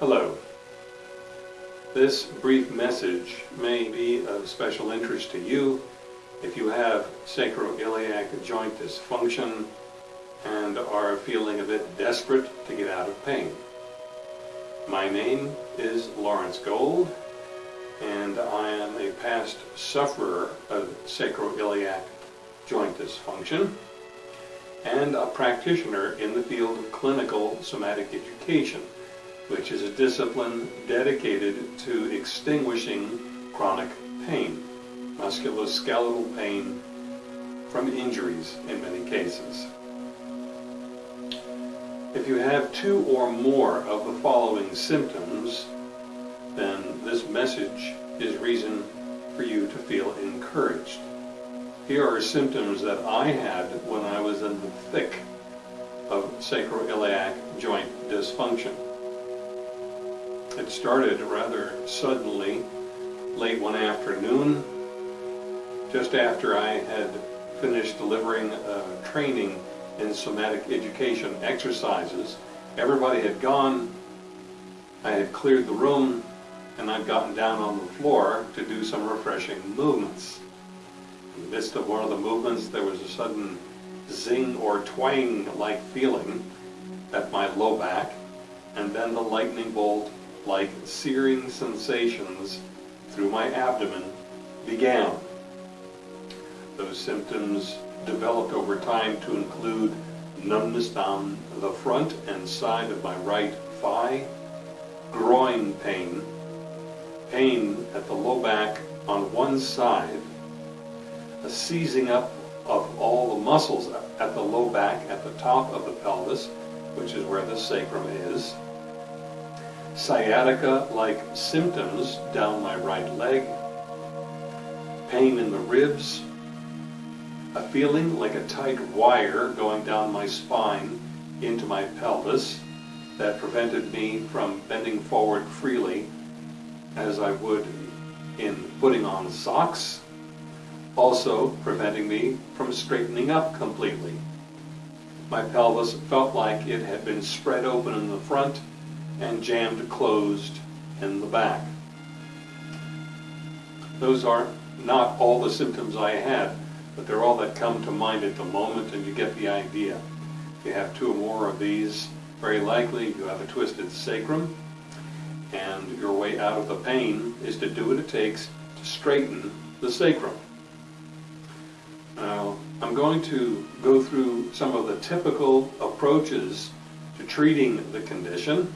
Hello. This brief message may be of special interest to you if you have sacroiliac joint dysfunction and are feeling a bit desperate to get out of pain. My name is Lawrence Gold and I am a past sufferer of sacroiliac joint dysfunction and a practitioner in the field of clinical somatic education, which is a discipline dedicated to extinguishing chronic pain, musculoskeletal pain from injuries in many cases. If you have two or more of the following symptoms, then this message is reason for you to feel encouraged. Here are symptoms that I had when I was in the thick of sacroiliac joint dysfunction. It started rather suddenly, late one afternoon, just after I had finished delivering training in somatic education exercises. Everybody had gone, I had cleared the room, and I'd gotten down on the floor to do some refreshing movements. In the midst of one of the movements, there was a sudden zing or twang-like feeling at my low back, and then the lightning bolt like searing sensations through my abdomen began. Those symptoms developed over time to include numbness down the front and side of my right thigh, groin pain, pain at the low back on one side, a seizing up of all the muscles at the low back at the top of the pelvis, which is where the sacrum is, sciatica-like symptoms down my right leg, pain in the ribs, a feeling like a tight wire going down my spine into my pelvis that prevented me from bending forward freely as I would in putting on socks, also preventing me from straightening up completely. My pelvis felt like it had been spread open in the front and jammed closed in the back. Those are not all the symptoms I had, but they're all that come to mind at the moment and you get the idea. If you have two or more of these, very likely you have a twisted sacrum, and your way out of the pain is to do what it takes to straighten the sacrum. Now, I'm going to go through some of the typical approaches to treating the condition,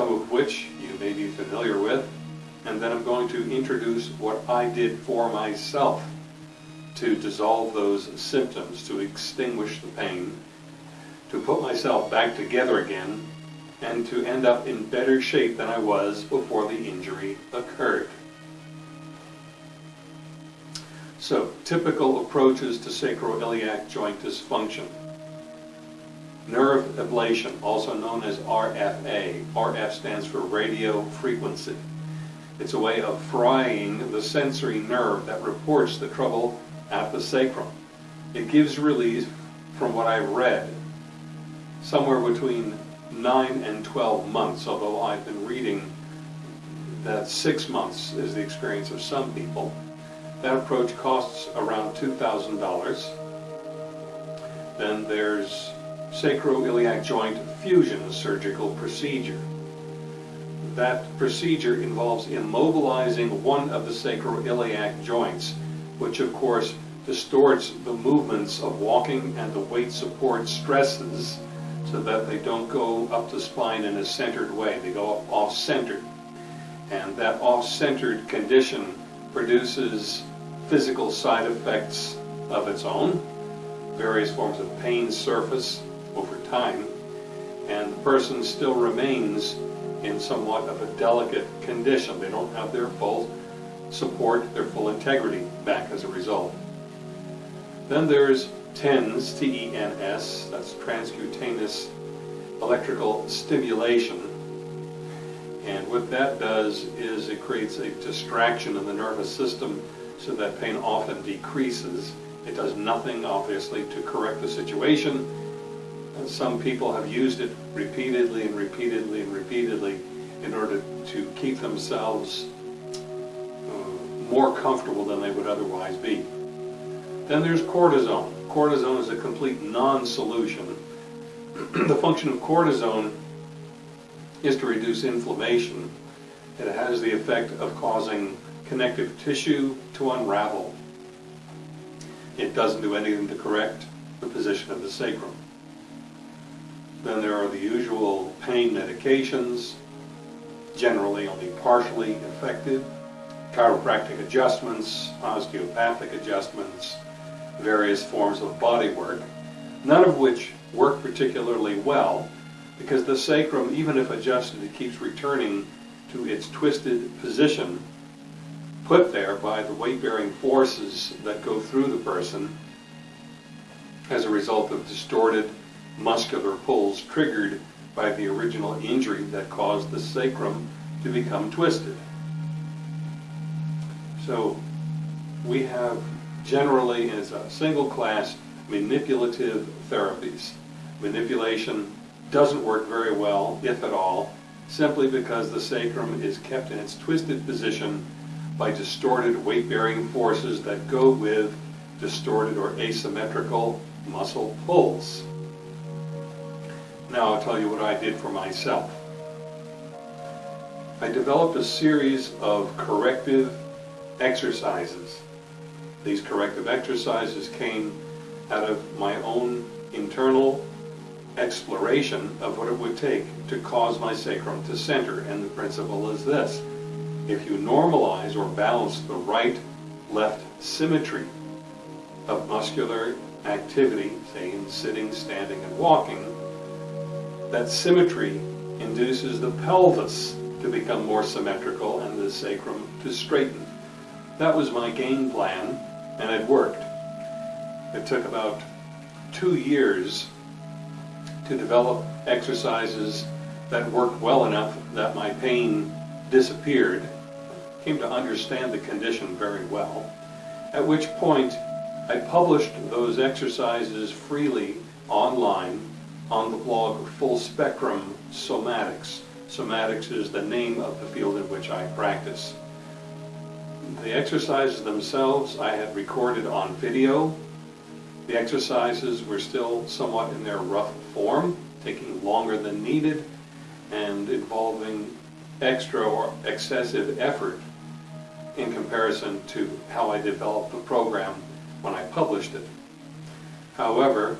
some of which you may be familiar with, and then I'm going to introduce what I did for myself to dissolve those symptoms, to extinguish the pain, to put myself back together again and to end up in better shape than I was before the injury occurred. So, typical approaches to sacroiliac joint dysfunction. Nerve ablation, also known as RFA. RF stands for radio frequency. It's a way of frying the sensory nerve that reports the trouble at the sacrum. It gives relief, from what I've read, somewhere between 9 and 12 months, although I've been reading that six months is the experience of some people. That approach costs around $2,000. Then there's sacroiliac joint fusion surgical procedure. That procedure involves immobilizing one of the sacroiliac joints, which of course distorts the movements of walking and the weight support stresses so that they don't go up the spine in a centered way. They go off-centered. And that off-centered condition produces physical side effects of its own, various forms of pain surface over time, and the person still remains in somewhat of a delicate condition. They don't have their full support, their full integrity back as a result. Then there's TENS, T-E-N-S, that's transcutaneous electrical stimulation. And what that does is it creates a distraction in the nervous system so that pain often decreases. It does nothing, obviously, to correct the situation. And some people have used it repeatedly and repeatedly and repeatedly in order to keep themselves uh, more comfortable than they would otherwise be. Then there's cortisone. Cortisone is a complete non-solution. the function of cortisone is to reduce inflammation. It has the effect of causing connective tissue to unravel. It doesn't do anything to correct the position of the sacrum. Then there are the usual pain medications, generally only partially effective, chiropractic adjustments, osteopathic adjustments, various forms of body work, none of which work particularly well because the sacrum, even if adjusted, it keeps returning to its twisted position put there by the weight-bearing forces that go through the person as a result of distorted muscular pulls triggered by the original injury that caused the sacrum to become twisted. So we have generally as a single class manipulative therapies. Manipulation doesn't work very well, if at all, simply because the sacrum is kept in its twisted position by distorted weight-bearing forces that go with distorted or asymmetrical muscle pulls. Now I'll tell you what I did for myself. I developed a series of corrective exercises. These corrective exercises came out of my own internal exploration of what it would take to cause my sacrum to center. And the principle is this. If you normalize or balance the right-left symmetry of muscular activity, say in sitting, standing, and walking, that symmetry induces the pelvis to become more symmetrical and the sacrum to straighten. That was my game plan, and it worked. It took about two years to develop exercises that worked well enough that my pain disappeared, came to understand the condition very well, at which point I published those exercises freely online on the blog Full Spectrum Somatics. Somatics is the name of the field in which I practice. The exercises themselves I had recorded on video. The exercises were still somewhat in their rough form, taking longer than needed and involving extra or excessive effort in comparison to how I developed the program when I published it. However,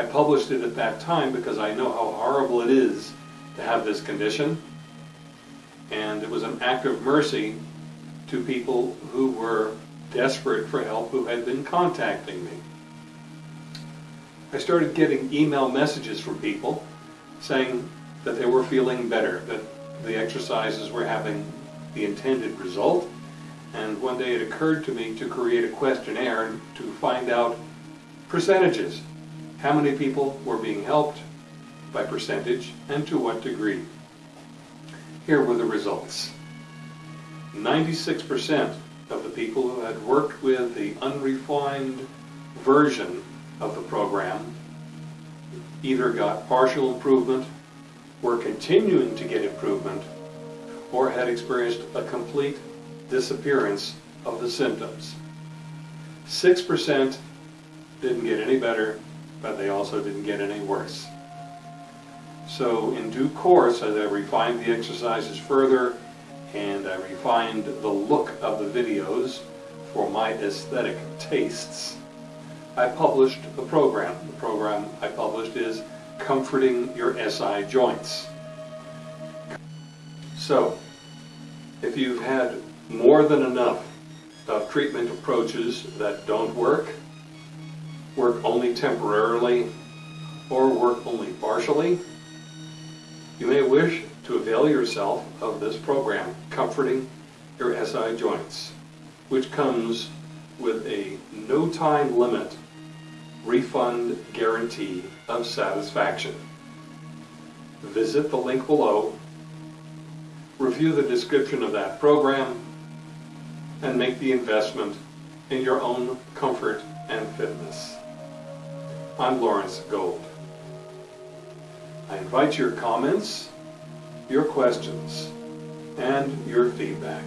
I published it at that time because I know how horrible it is to have this condition and it was an act of mercy to people who were desperate for help who had been contacting me. I started getting email messages from people saying that they were feeling better, that the exercises were having the intended result, and one day it occurred to me to create a questionnaire to find out percentages. How many people were being helped by percentage and to what degree. Here were the results. 96% of the people who had worked with the unrefined version of the program either got partial improvement, were continuing to get improvement, or had experienced a complete disappearance of the symptoms. 6% didn't get any better, but they also didn't get any worse. So in due course, as I refined the exercises further, and I refined the look of the videos for my aesthetic tastes, I published a program. The program I published is Comforting Your SI Joints. So, if you've had more than enough of treatment approaches that don't work, work only temporarily, or work only partially, you may wish to avail yourself of this program, Comforting Your SI Joints, which comes with a no time limit refund guarantee of satisfaction. Visit the link below, review the description of that program, and make the investment in your own comfort and fitness. I'm Lawrence Gold. I invite your comments, your questions, and your feedback.